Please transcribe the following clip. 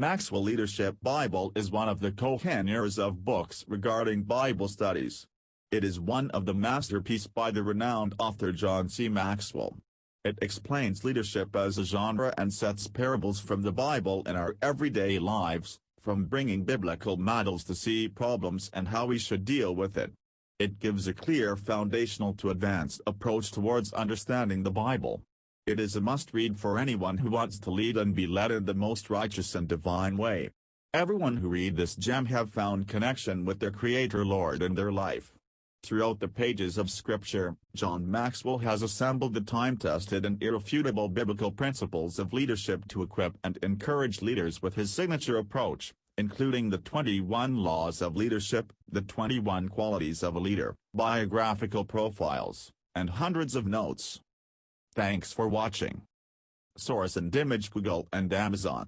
Maxwell Leadership Bible is one of the Koheneres of books regarding Bible studies. It is one of the masterpiece by the renowned author John C. Maxwell. It explains leadership as a genre and sets parables from the Bible in our everyday lives, from bringing biblical models to see problems and how we should deal with it. It gives a clear foundational to advanced approach towards understanding the Bible. It is a must-read for anyone who wants to lead and be led in the most righteous and divine way. Everyone who read this gem have found connection with their Creator Lord in their life. Throughout the pages of Scripture, John Maxwell has assembled the time-tested and irrefutable biblical principles of leadership to equip and encourage leaders with his signature approach, including the 21 Laws of Leadership, the 21 Qualities of a Leader, biographical profiles, and hundreds of notes. Thanks for watching. Source and image Google and Amazon.